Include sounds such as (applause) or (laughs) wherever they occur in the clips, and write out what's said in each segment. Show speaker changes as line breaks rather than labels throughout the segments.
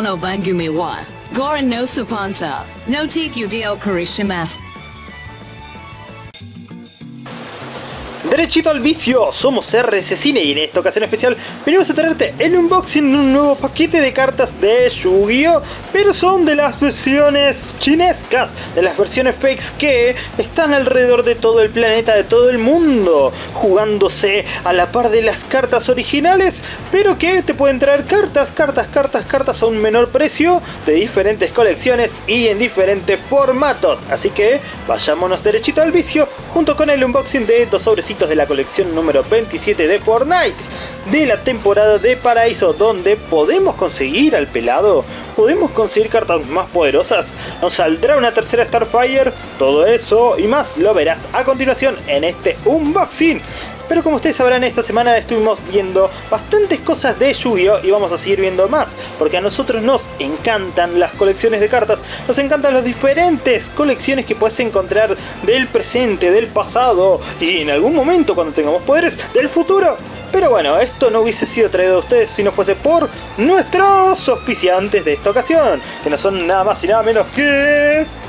no bangumi wa. Gorin no supansa. No take you dio karishimas.
Derechito al vicio, somos RS Cine y en esta ocasión especial venimos a traerte el unboxing de un nuevo paquete de cartas de Yu-Gi-Oh! Pero son de las versiones chinescas, de las versiones fakes que están alrededor de todo el planeta, de todo el mundo, jugándose a la par de las cartas originales, pero que te pueden traer cartas, cartas, cartas, cartas a un menor precio, de diferentes colecciones y en diferentes formatos. Así que vayámonos derechito al vicio, junto con el unboxing de dos sobrecitos de la colección número 27 de Fortnite de la temporada de Paraíso donde podemos conseguir al pelado, podemos conseguir cartas más poderosas, nos saldrá una tercera Starfire, todo eso y más lo verás a continuación en este unboxing. Pero como ustedes sabrán, esta semana estuvimos viendo bastantes cosas de Yu-Gi-Oh! y vamos a seguir viendo más, porque a nosotros nos encantan las colecciones de cartas, nos encantan las diferentes colecciones que puedes encontrar del presente, del pasado y en algún momento cuando tengamos poderes, del futuro. Pero bueno, esto no hubiese sido traído a ustedes si no fuese por nuestros auspiciantes de esta ocasión, que no son nada más y nada menos que...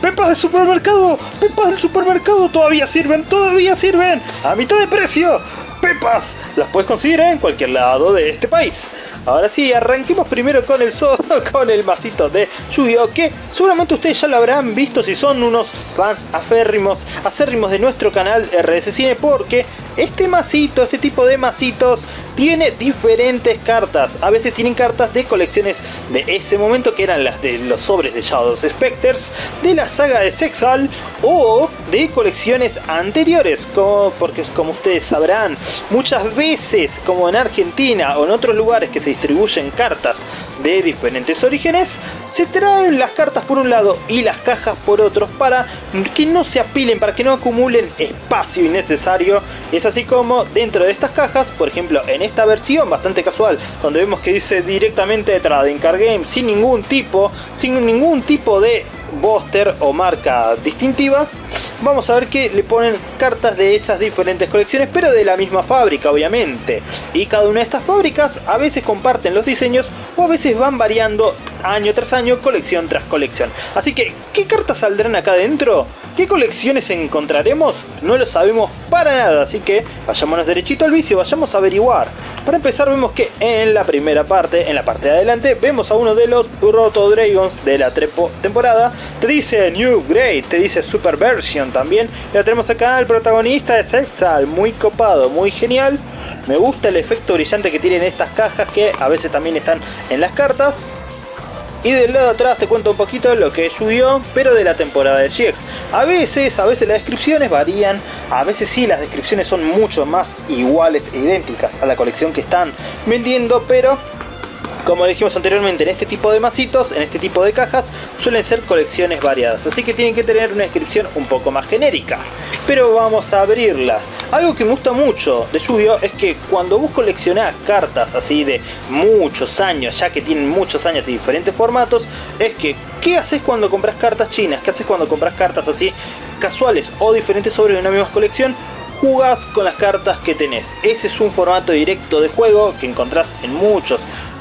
¡Pepas del supermercado! ¡Pepas del supermercado! ¡Todavía sirven! ¡Todavía sirven! ¡A mitad de precio! ¡Pepas! Las puedes conseguir en cualquier lado de este país. Ahora sí, arranquemos primero con el (laughs) con el masito de Yu-Gi-Oh! Que seguramente ustedes ya lo habrán visto si son unos fans aférrimos, acérrimos de nuestro canal RS Cine porque este masito, este tipo de masitos tiene diferentes cartas. A veces tienen cartas de colecciones de ese momento que eran las de los sobres de Shadows Specters, de la saga de Sexal o de colecciones anteriores. Como, porque como ustedes sabrán, muchas veces como en Argentina o en otros lugares que se distribuyen cartas de diferentes orígenes, se traen las cartas por un lado y las cajas por otros para que no se apilen, para que no acumulen espacio innecesario. Es así como dentro de estas cajas, por ejemplo en esta versión bastante casual, donde vemos que dice directamente Trading Card Game, sin ningún tipo, sin ningún tipo de booster o marca distintiva, vamos a ver que le ponen cartas de esas diferentes colecciones, pero de la misma fábrica, obviamente. Y cada una de estas fábricas a veces comparten los diseños o a veces van variando año tras año, colección tras colección. Así que, ¿qué cartas saldrán acá adentro? ¿Qué colecciones encontraremos? No lo sabemos para nada, así que vayámonos derechito al vicio, vayamos a averiguar. Para empezar vemos que en la primera parte, en la parte de adelante, vemos a uno de los Roto Dragons de la temporada. Te dice New Great, te dice Super Version también. Ya tenemos acá al protagonista de Sexal, muy copado, muy genial. Me gusta el efecto brillante que tienen estas cajas que a veces también están en las cartas. Y del lado de atrás te cuento un poquito lo que es pero de la temporada de GX. A veces, a veces las descripciones varían, a veces sí las descripciones son mucho más iguales e idénticas a la colección que están vendiendo, pero como dijimos anteriormente, en este tipo de masitos, en este tipo de cajas, suelen ser colecciones variadas, así que tienen que tener una descripción un poco más genérica. Pero vamos a abrirlas. Algo que me gusta mucho de Yu-Gi-Oh! es que cuando vos coleccionás cartas así de muchos años, ya que tienen muchos años de diferentes formatos, es que, ¿qué haces cuando compras cartas chinas? ¿Qué haces cuando compras cartas así casuales o diferentes sobre una misma colección? jugás con las cartas que tenés. Ese es un formato directo de juego que encontrás en muchos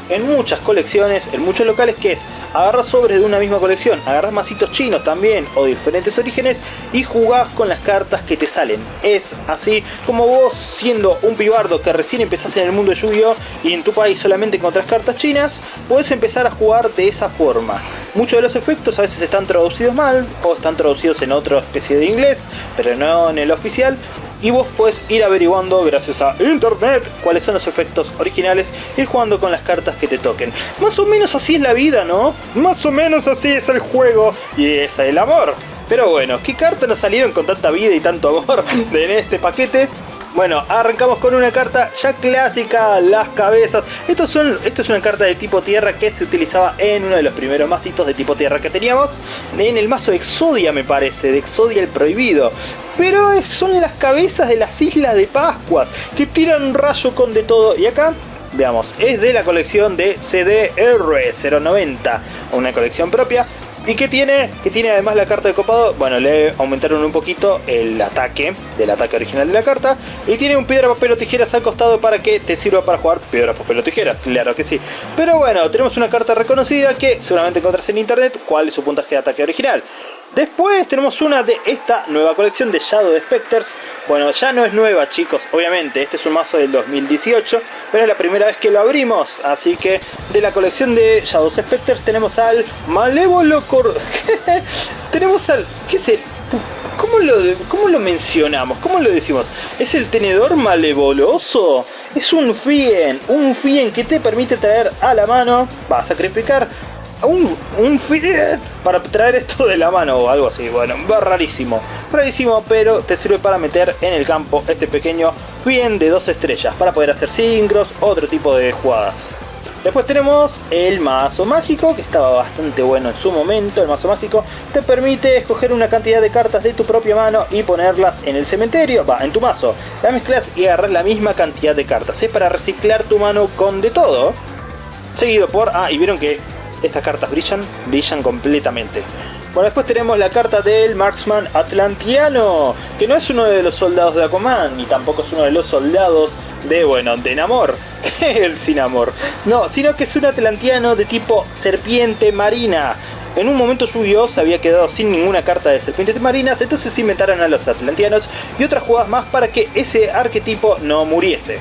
en muchas colecciones, en muchos locales, que es agarras sobres de una misma colección, agarras masitos chinos también o diferentes orígenes y jugás con las cartas que te salen. Es así como vos siendo un pibardo que recién empezás en el mundo de Yu-Gi-Oh! y en tu país solamente encontrás cartas chinas, puedes empezar a jugar de esa forma. Muchos de los efectos a veces están traducidos mal o están traducidos en otra especie de inglés, pero no en el oficial y vos puedes ir averiguando gracias a internet cuáles son los efectos originales ir jugando con las cartas que te toquen. Más o menos así es la vida, ¿no? Más o menos así es el juego y es el amor. Pero bueno, ¿qué cartas nos salieron con tanta vida y tanto amor (laughs) en este paquete? Bueno, arrancamos con una carta ya clásica, las cabezas. Esto, es una carta de tipo tierra que se utilizaba en uno de los primeros mazitos de tipo tierra que teníamos. En el mazo Exodia me parece, de Exodia el prohibido. Pero son las cabezas de las Islas de Pascuas, que tiran un rayo con de todo. Y acá veamos, es de la colección de CDR 090, una colección propia. ¿Y qué tiene? Que tiene además la carta de copado. Bueno, le aumentaron un poquito el ataque del ataque original de la carta. Y tiene un piedra, papel o tijeras al costado para que te sirva para jugar piedra, papel o tijeras. Claro que sí. Pero bueno, tenemos una carta reconocida que seguramente encontrás en internet. ¿Cuál es su puntaje de ataque original? Después tenemos una de esta nueva colección de Shadow Specters. Bueno, ya no es nueva chicos, obviamente, este es un mazo del 2018, pero es la primera vez que lo abrimos. Así que de la colección de Shadow Specters tenemos al Malévolo Cor... (laughs) tenemos al... ¿Qué es el? ¿Cómo lo, ¿Cómo lo mencionamos? ¿Cómo lo decimos? ¿Es el tenedor malevoloso? Es un Fien, un Fien que te permite traer a la mano, va a sacrificar un, un para traer esto de la mano o algo así. Bueno, va rarísimo. Rarísimo, pero te sirve para meter en el campo este pequeño bien de dos estrellas para poder hacer sincros, otro tipo de jugadas. Después tenemos el mazo mágico, que estaba bastante bueno en su momento. El mazo mágico te permite escoger una cantidad de cartas de tu propia mano y ponerlas en el cementerio, va, en tu mazo. La mezclas y agarras la misma cantidad de cartas. Es para reciclar tu mano con de todo. Seguido por... Ah, y vieron que estas cartas brillan, brillan completamente. Bueno, después tenemos la carta del Marksman Atlantiano, que no es uno de los soldados de Aquaman, ni tampoco es uno de los soldados de, bueno, de Namor, (laughs) el sin amor. No, sino que es un Atlantiano de tipo serpiente marina. En un momento yu se había quedado sin ninguna carta de serpientes marinas, entonces inventaron a los Atlantianos y otras jugadas más para que ese arquetipo no muriese.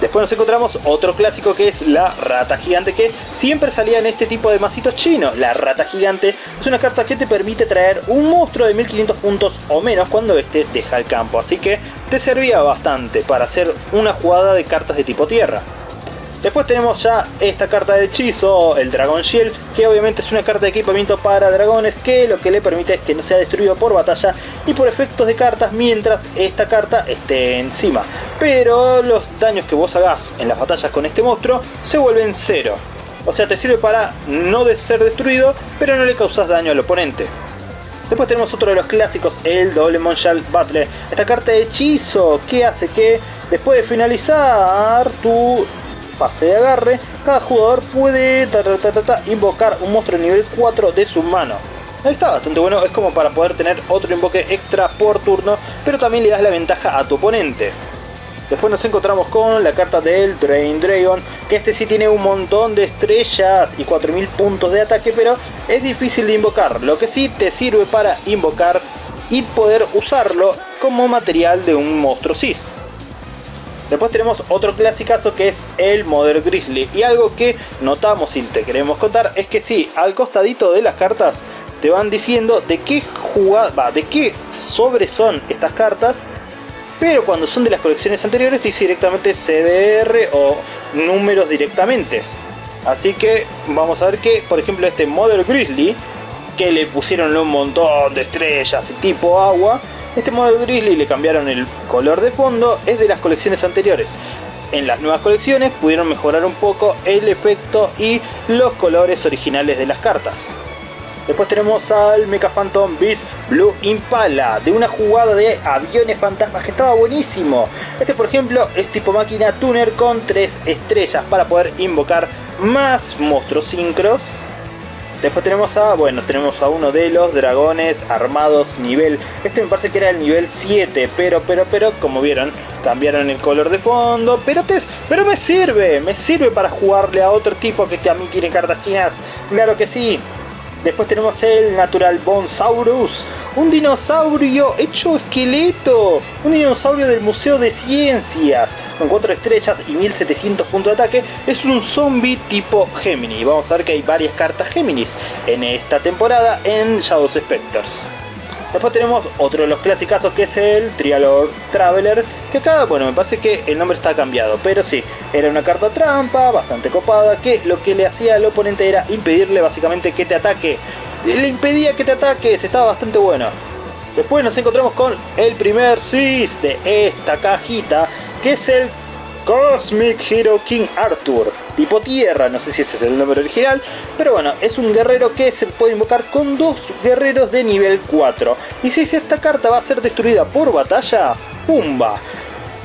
Después nos encontramos otro clásico que es la rata gigante que siempre salía en este tipo de masitos chinos. La rata gigante es una carta que te permite traer un monstruo de 1500 puntos o menos cuando este deja el campo. Así que te servía bastante para hacer una jugada de cartas de tipo tierra. Después tenemos ya esta carta de hechizo, el Dragon Shield, que obviamente es una carta de equipamiento para dragones que lo que le permite es que no sea destruido por batalla y por efectos de cartas mientras esta carta esté encima. Pero los daños que vos hagas en las batallas con este monstruo se vuelven cero. O sea, te sirve para no ser destruido, pero no le causas daño al oponente. Después tenemos otro de los clásicos, el doble Monshal Battle. Esta carta de hechizo que hace que después de finalizar tu fase de agarre, cada jugador puede invocar un monstruo nivel 4 de su mano. Ahí está bastante bueno, es como para poder tener otro invoque extra por turno, pero también le das la ventaja a tu oponente. Después nos encontramos con la carta del Drain Dragon, que este sí tiene un montón de estrellas y 4000 puntos de ataque, pero es difícil de invocar. Lo que sí te sirve para invocar y poder usarlo como material de un monstruo Cis. Después tenemos otro clasicazo que es el Mother Grizzly. Y algo que notamos y te queremos contar es que sí, al costadito de las cartas te van diciendo de qué jugada, de qué sobre son estas cartas. Pero cuando son de las colecciones anteriores dice directamente CDR o números directamente. Así que vamos a ver que, por ejemplo, este Mother Grizzly, que le pusieron un montón de estrellas y tipo agua, este modo Grizzly le cambiaron el color de fondo, es de las colecciones anteriores. En las nuevas colecciones pudieron mejorar un poco el efecto y los colores originales de las cartas. Después tenemos al Mecha Phantom Beast Blue Impala, de una jugada de aviones fantasmas que estaba buenísimo. Este por ejemplo es tipo máquina tuner con 3 estrellas para poder invocar más monstruos sincros Después tenemos a, bueno, tenemos a uno de los dragones armados nivel, este me parece que era el nivel 7, pero, pero, pero, como vieron, cambiaron el color de fondo, pero te, pero me sirve, me sirve para jugarle a otro tipo que también tiene cartas chinas, claro que sí. Después tenemos el Natural Bonsaurus, un dinosaurio hecho esqueleto, un dinosaurio del Museo de Ciencias, con 4 estrellas y 1700 puntos de ataque, es un zombie tipo Gemini. Vamos a ver que hay varias cartas Géminis en esta temporada en Shadows Specters. Después tenemos otro de los clásicos que es el Trialor Traveler, que acá, bueno, me parece que el nombre está cambiado, pero sí, era una carta trampa, bastante copada, que lo que le hacía al oponente era impedirle básicamente que te ataque. Le impedía que te ataques, estaba bastante bueno. Después nos encontramos con el primer Cis de esta cajita, que es el Cosmic Hero King Arthur, tipo tierra, no sé si ese es el nombre original, pero bueno, es un guerrero que se puede invocar con dos guerreros de nivel 4. Y si esta carta va a ser destruida por batalla, ¡pumba!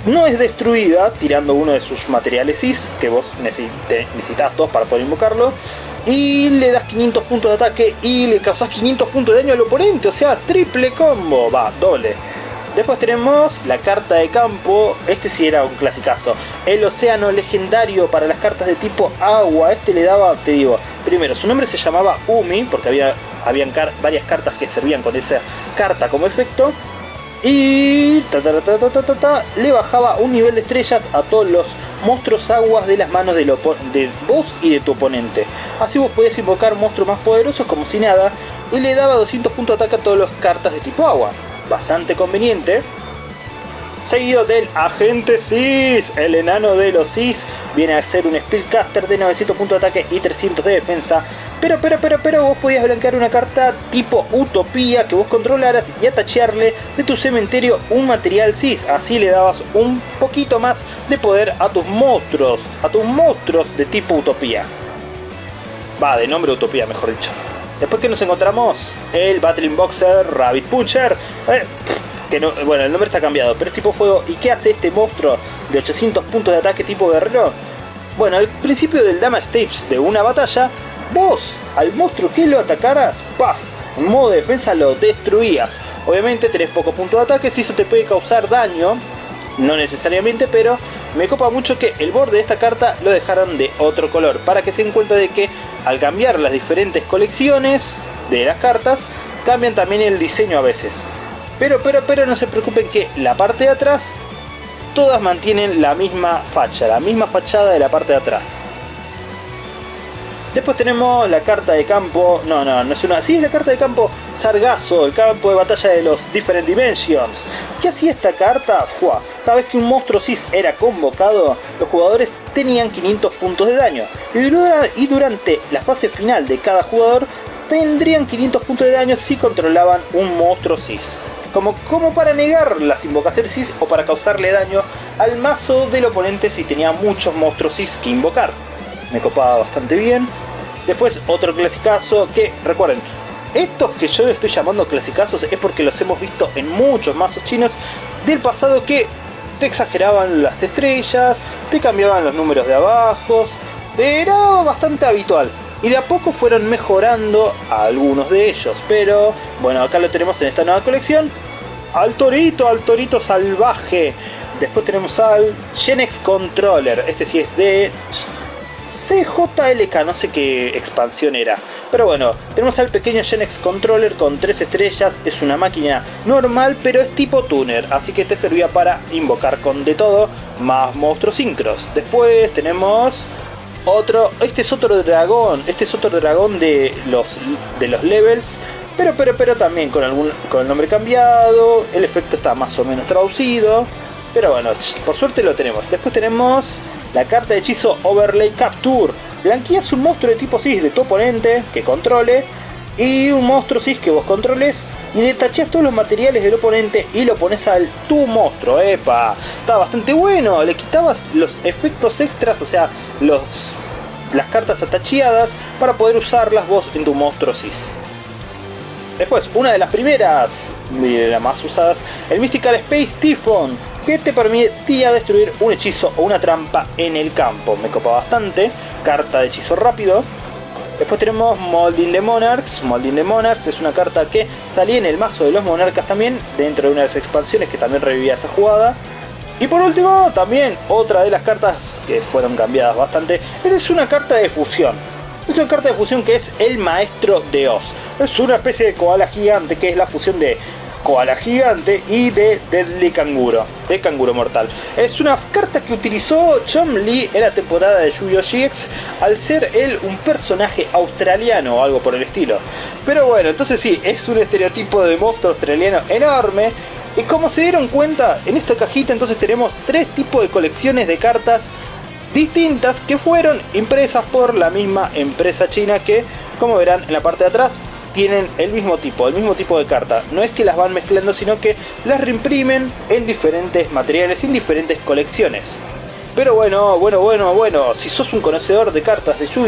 No es destruida tirando uno de sus materiales Is, que vos necesitas dos para poder invocarlo, y le das 500 puntos de ataque y le causas 500 puntos de daño al oponente, o sea, triple combo, va, doble. Después tenemos la carta de campo, este sí era un clasicazo. El océano legendario para las cartas de tipo agua, este le daba, te digo, primero su nombre se llamaba Umi, porque había habían varias cartas que servían con esa carta como efecto. Y le bajaba un nivel de estrellas a todos los monstruos aguas de las manos de, de vos y de tu oponente. Así vos podías invocar monstruos más poderosos como si nada y le daba 200 puntos de ataque a todas las cartas de tipo agua bastante conveniente. Seguido del Agente Sis, el enano de los Sis, viene a ser un Spellcaster de 900 puntos de ataque y 300 de defensa. Pero, pero, pero, pero vos podías blanquear una carta tipo Utopía que vos controlaras y atachearle de tu cementerio un material Sis. Así le dabas un poquito más de poder a tus monstruos, a tus monstruos de tipo Utopía. Va, de nombre Utopía, mejor dicho. Después que nos encontramos el Battling Boxer Rabbit Puncher. Eh, que no, bueno, el nombre está cambiado, pero es tipo fuego. ¿Y qué hace este monstruo de 800 puntos de ataque tipo guerrero? Bueno, al principio del Damage Tapes de una batalla, vos al monstruo que lo atacaras, ¡paf! En modo de defensa lo destruías. Obviamente tenés poco punto de ataque, si eso te puede causar daño, no necesariamente, pero me copa mucho que el borde de esta carta lo dejaron de otro color, para que se den cuenta de que al cambiar las diferentes colecciones de las cartas, cambian también el diseño a veces. Pero, pero, pero no se preocupen que la parte de atrás, todas mantienen la misma facha, la misma fachada de la parte de atrás. Después tenemos la carta de campo, no, no, no es una, sí es la carta de campo Sargazo, el campo de batalla de los Different Dimensions. ¿Qué hacía esta carta? Fua, cada vez que un monstruo Cis era convocado, los jugadores tenían 500 puntos de daño. Y durante la fase final de cada jugador, tendrían 500 puntos de daño si controlaban un monstruo Cis. Como, como para negar las invocaciones Cis o para causarle daño al mazo del oponente si tenía muchos monstruos Cis que invocar me copaba bastante bien. Después otro clasicazo que, recuerden, estos que yo estoy llamando clasicazos es porque los hemos visto en muchos mazos chinos del pasado que te exageraban las estrellas, te cambiaban los números de abajo, era bastante habitual. Y de a poco fueron mejorando algunos de ellos, pero bueno, acá lo tenemos en esta nueva colección. Al torito, al torito salvaje. Después tenemos al Genex Controller, este sí es de CJLK, no sé qué expansión era. Pero bueno, tenemos al pequeño Genex Controller con 3 estrellas, es una máquina normal, pero es tipo tuner, así que te servía para invocar con de todo, más monstruos sincros. Después tenemos otro, este es otro dragón, este es otro dragón de los, de los levels, pero, pero, pero también con, algún, con el nombre cambiado, el efecto está más o menos traducido, pero bueno, por suerte lo tenemos. Después tenemos la carta de hechizo Overlay Capture. Blanqueas un monstruo de tipo Cis de tu oponente que controle y un monstruo Cis que vos controles y detachas todos los materiales del oponente y lo pones al tu monstruo. ¡Epa! Está bastante bueno. Le quitabas los efectos extras, o sea, los, las cartas atacheadas para poder usarlas vos en tu monstruo Cis. Después, una de las primeras, de las más usadas, el Mystical Space Typhon que te permitía destruir un hechizo o una trampa en el campo. Me copa bastante, carta de hechizo rápido. Después tenemos Molding the Monarchs. Molding the Monarchs es una carta que salía en el mazo de los monarcas también, dentro de una de las expansiones que también revivía esa jugada. Y por último, también otra de las cartas que fueron cambiadas bastante, es una carta de fusión. Es una carta de fusión que es el Maestro de Oz. Es una especie de koala gigante que es la fusión de Koala Gigante y de Deadly Canguro, de Canguro Mortal. Es una carta que utilizó Chom Lee en la temporada de Yu-Gi-Oh! GX al ser él un personaje australiano o algo por el estilo. Pero bueno, entonces sí, es un estereotipo de monstruo australiano enorme. Y como se dieron cuenta, en esta cajita entonces tenemos tres tipos de colecciones de cartas distintas que fueron impresas por la misma empresa china que, como verán en la parte de atrás, tienen el mismo tipo, el mismo tipo de carta. No es que las van mezclando, sino que las reimprimen en diferentes materiales, en diferentes colecciones. Pero bueno, bueno, bueno, bueno, si sos un conocedor de cartas de yu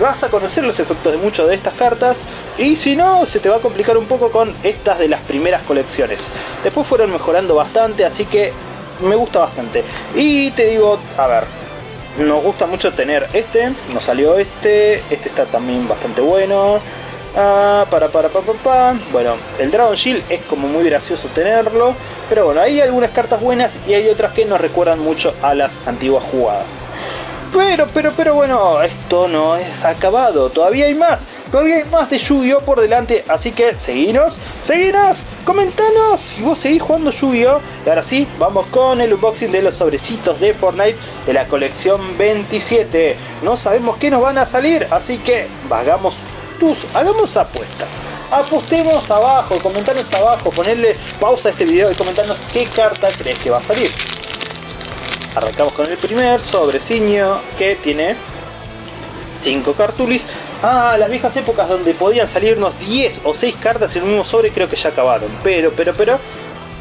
vas a conocer los efectos de muchas de estas cartas y si no, se te va a complicar un poco con estas de las primeras colecciones. Después fueron mejorando bastante, así que me gusta bastante. Y te digo, a ver, nos gusta mucho tener este, nos salió este, este está también bastante bueno. Ah, para, para, pa, pa, pa. Bueno, el Dragon Shield es como muy gracioso tenerlo. Pero bueno, hay algunas cartas buenas y hay otras que nos recuerdan mucho a las antiguas jugadas. Pero, pero, pero bueno, esto no es acabado. Todavía hay más. Todavía hay más de Yu-Gi-Oh por delante. Así que seguinos, seguinos, comentanos si vos seguís jugando Yu-Gi-Oh. Y ahora sí, vamos con el unboxing de los sobrecitos de Fortnite de la colección 27. No sabemos qué nos van a salir, así que vagamos hagamos apuestas. Apostemos abajo, comentanos abajo, ponerle pausa a este video y comentarnos qué carta crees que va a salir. Arrancamos con el primer sobrecillo que tiene 5 cartulis. Ah, las viejas épocas donde podían salirnos 10 o 6 cartas en un mismo sobre creo que ya acabaron. Pero, pero, pero...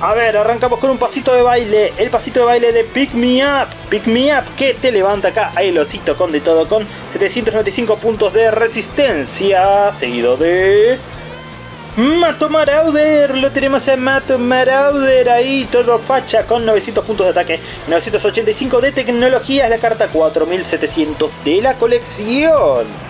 A ver, arrancamos con un pasito de baile. El pasito de baile de Pick Me Up. Pick Me Up que te levanta acá. Lo osito con de todo con 795 puntos de resistencia. Seguido de... Mato Marauder, lo tenemos a Mato Marauder ahí, todo facha con 900 puntos de ataque, 985 de tecnología, es la carta 4700 de la colección.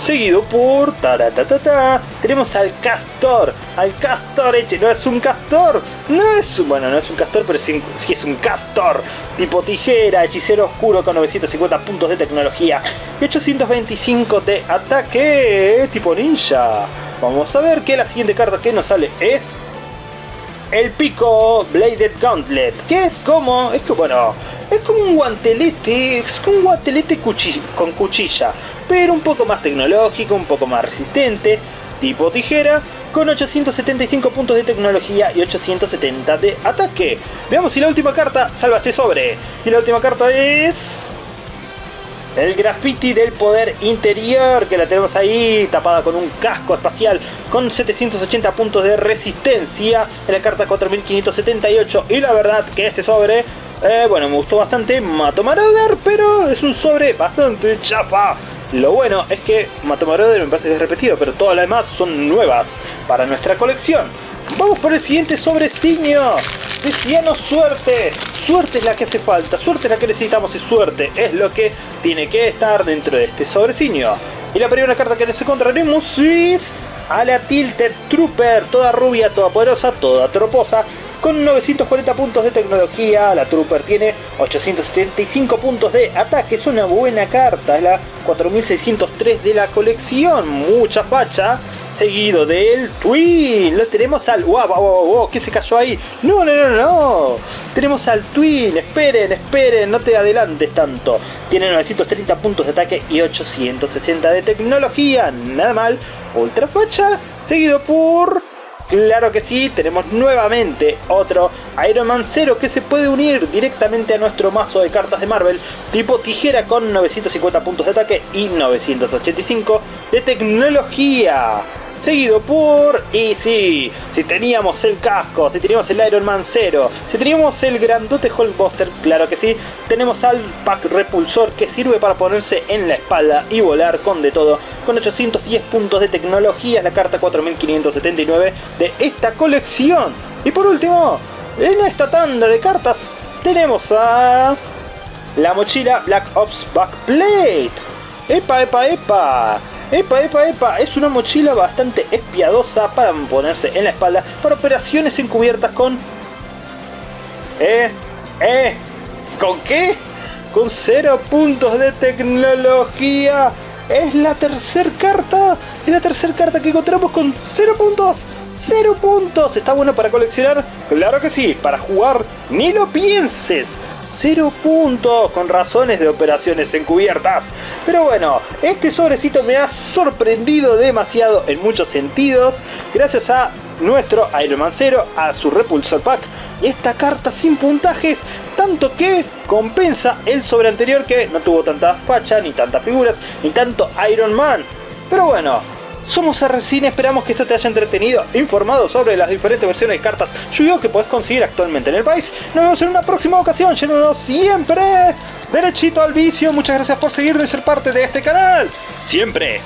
Seguido por taratatata, tenemos al Castor, al Castor Eche, no es un Castor, no es un, bueno, no es un Castor, pero sí, sí es un Castor, tipo tijera, hechicero oscuro con 950 puntos de tecnología y 825 de ataque, tipo ninja. Vamos a ver que la siguiente carta que nos sale es el pico Bladed Gauntlet, que es como, es que bueno, es como un guantelete, es como un guantelete con cuchilla, pero un poco más tecnológico, un poco más resistente, tipo tijera, con 875 puntos de tecnología y 870 de ataque. Veamos si la última carta salva este sobre. Y la última carta es... El graffiti del poder interior, que la tenemos ahí, tapada con un casco espacial, con 780 puntos de resistencia, en la carta 4578, y la verdad que este sobre, eh, bueno, me gustó bastante, Mato Marauder, pero es un sobre bastante chafa. Lo bueno es que Mato Marauder me parece que es repetido, pero todas las demás son nuevas para nuestra colección. Vamos por el siguiente sobrecillo. Decíanos suerte. Suerte es la que hace falta. Suerte es la que necesitamos y suerte es lo que tiene que estar dentro de este sobrecillo. Y la primera carta que nos encontraremos es a la Tilted Trooper. Toda rubia, toda poderosa, toda troposa. Con 940 puntos de tecnología, la Trooper tiene 875 puntos de ataque. Es una buena carta. Es la 4603 de la colección. Mucha facha seguido del Twin. Lo tenemos al... ¡Wow, wow, wow, wow! ¿Qué se cayó ahí? No, no, no, no. Tenemos al Twin. Esperen, esperen, no te adelantes tanto. Tiene 930 puntos de ataque y 860 de tecnología. Nada mal. Ultra facha. Seguido por... Claro que sí, tenemos nuevamente otro Iron Man 0 que se puede unir directamente a nuestro mazo de cartas de Marvel tipo tijera con 950 puntos de ataque y 985 de tecnología seguido por... Y sí, si teníamos el casco, si teníamos el Iron Man 0, si teníamos el grandote Hulkbuster, claro que sí, tenemos al pack repulsor que sirve para ponerse en la espalda y volar con de todo, con 810 puntos de tecnología, la carta 4579 de esta colección. Y por último, en esta tanda de cartas tenemos a... La mochila Black Ops Backplate. ¡Epa, epa, epa! Epa, epa, epa, es una mochila bastante espiadosa para ponerse en la espalda para operaciones encubiertas con... ¿Eh? ¿Eh? ¿Con qué? Con cero puntos de tecnología. Es la tercera carta. Es la tercera carta que encontramos con cero puntos. ¡Cero puntos! ¿Está bueno para coleccionar? Claro que sí, para jugar ni lo pienses. Cero puntos con razones de operaciones encubiertas. Pero bueno, este sobrecito me ha sorprendido demasiado en muchos sentidos. Gracias a nuestro Iron Man 0, a su Repulsor Pack. Esta carta sin puntajes, tanto que compensa el sobre anterior que no tuvo tanta facha, ni tantas figuras, ni tanto Iron Man. Pero bueno, somos RCine, esperamos que esto te haya entretenido, informado sobre las diferentes versiones de cartas Yu-Gi-Oh que puedes conseguir actualmente en el país. Nos vemos en una próxima ocasión, yéndonos siempre derechito al vicio. Muchas gracias por seguirme y ser parte de este canal. Siempre.